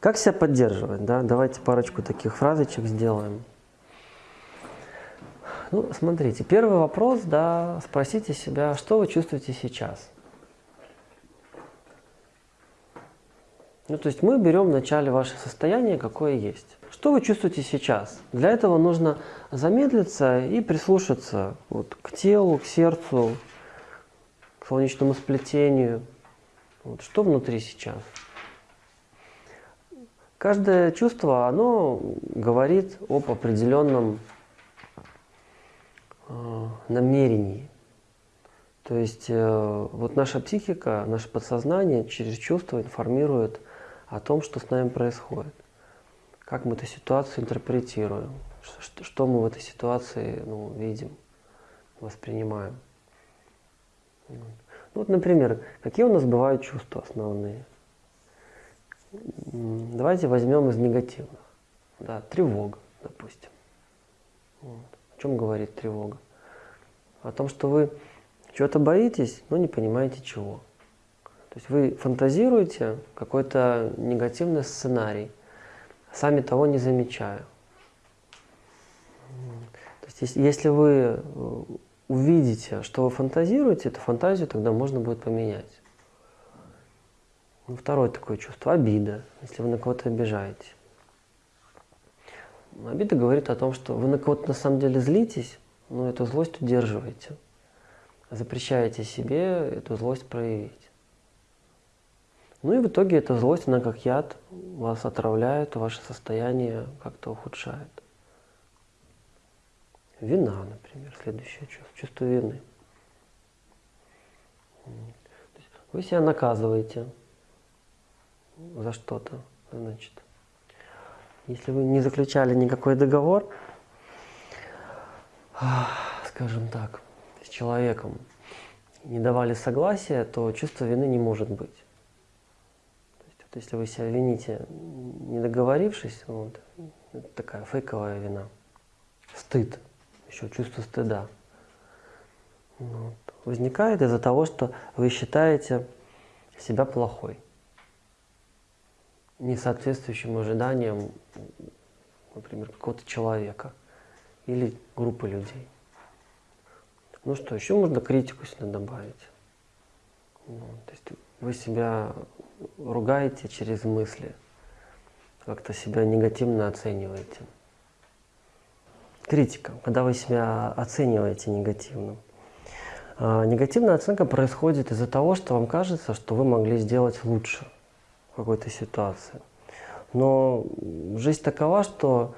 Как себя поддерживать? Да? Давайте парочку таких фразочек сделаем. Ну, смотрите, первый вопрос, да, спросите себя, что вы чувствуете сейчас? Ну, то есть мы берем в начале ваше состояние, какое есть. Что вы чувствуете сейчас? Для этого нужно замедлиться и прислушаться вот, к телу, к сердцу, к солнечному сплетению. Вот, что внутри сейчас? Каждое чувство, оно говорит об определенном э, намерении. То есть э, вот наша психика, наше подсознание через чувства информирует о том, что с нами происходит. Как мы эту ситуацию интерпретируем, что, мы в этой ситуации ну, видим, воспринимаем. Ну вот, например, какие у нас бывают чувства основные? Давайте возьмем из негативных. Да, тревога, допустим. Вот. О чем говорит тревога? О том, что вы чего-то боитесь, но не понимаете чего. То есть вы фантазируете какой-то негативный сценарий, сами того не замечая. То есть если вы э, увидите, что вы фантазируете, эту фантазию тогда можно будет поменять. Ну, второе такое чувство – обида, если вы на кого-то обижаете. Обида говорит о том, что вы на кого-то на самом деле злитесь, но эту злость удерживаете. Запрещаете себе эту злость проявить. Ну и в итоге эта злость, она как яд, вас отравляет, ваше состояние как-то ухудшает. Вина, например, следующее чувство, чувство вины. Вы себя наказываете, за что-то, значит. Если вы не заключали никакой договор, скажем так, с человеком, не давали согласия, то чувство вины не может быть. То есть, вот если вы себя вините, не договорившись, вот, это такая фейковая вина. Стыд, еще чувство стыда. Вот, возникает из-за того, что вы считаете себя плохой не соответствующим ожиданиям, например, какого-то человека или группы людей. Ну что, еще можно критику сюда добавить. Ну, то есть вы себя ругаете через мысли, как-то себя негативно оцениваете. Критика, когда вы себя оцениваете негативно. А, негативная оценка происходит из-за того, что вам кажется, что вы могли сделать лучше – какой-то ситуации. Но жизнь такова, что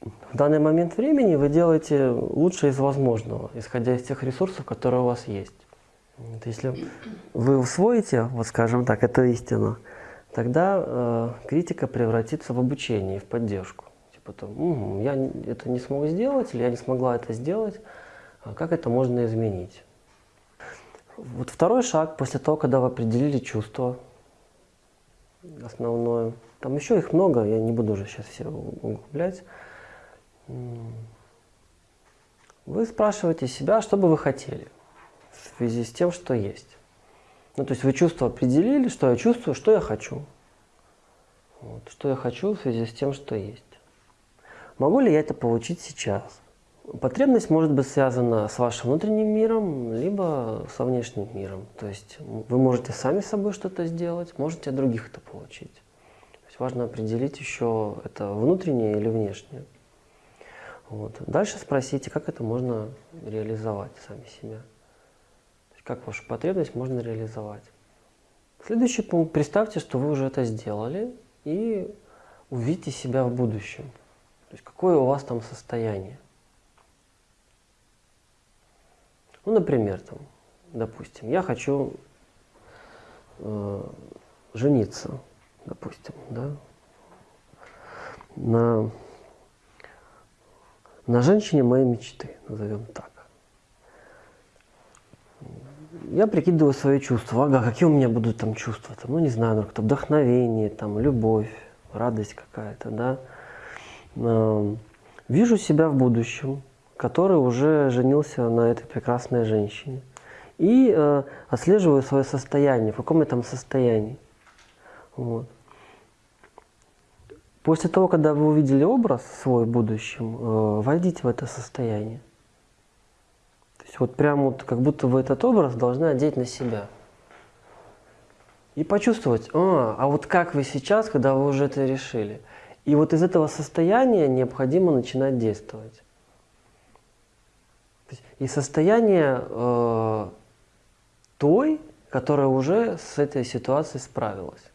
в данный момент времени вы делаете лучшее из возможного, исходя из тех ресурсов, которые у вас есть. Вот если вы усвоите, вот скажем так, эту истину, тогда э, критика превратится в обучение, в поддержку. Типа там, угу, я это не смог сделать, или я не смогла это сделать, а как это можно изменить? Вот второй шаг, после того, когда вы определили чувство, основное. Там еще их много, я не буду уже сейчас все углублять. Вы спрашиваете себя, что бы вы хотели в связи с тем, что есть. Ну, то есть вы чувство определили, что я чувствую, что я хочу. Вот, что я хочу в связи с тем, что есть. Могу ли я это получить сейчас? Потребность может быть связана с вашим внутренним миром, либо со внешним миром. То есть вы можете сами с собой что-то сделать, можете от других это получить. То есть важно определить еще, это внутреннее или внешнее. Вот. Дальше спросите, как это можно реализовать сами себя. Как вашу потребность можно реализовать. Следующий пункт. Представьте, что вы уже это сделали и увидите себя в будущем. То есть какое у вас там состояние. Ну, например, там, допустим, я хочу э, жениться, допустим, да, на, на женщине моей мечты, назовем так. Я прикидываю свои чувства. Ага, какие у меня будут там чувства? Там, ну, не знаю, ну, как-то вдохновение, там, любовь, радость какая-то, да. Э, вижу себя в будущем, который уже женился на этой прекрасной женщине. И э, отслеживаю свое состояние, в каком я там состоянии. Вот. После того, когда вы увидели образ свой в будущем, э, войдите в это состояние. То есть вот прям вот как будто вы этот образ должны одеть на себя. И почувствовать, а, а вот как вы сейчас, когда вы уже это решили. И вот из этого состояния необходимо начинать действовать. И состояние э, той, которая уже с этой ситуацией справилась.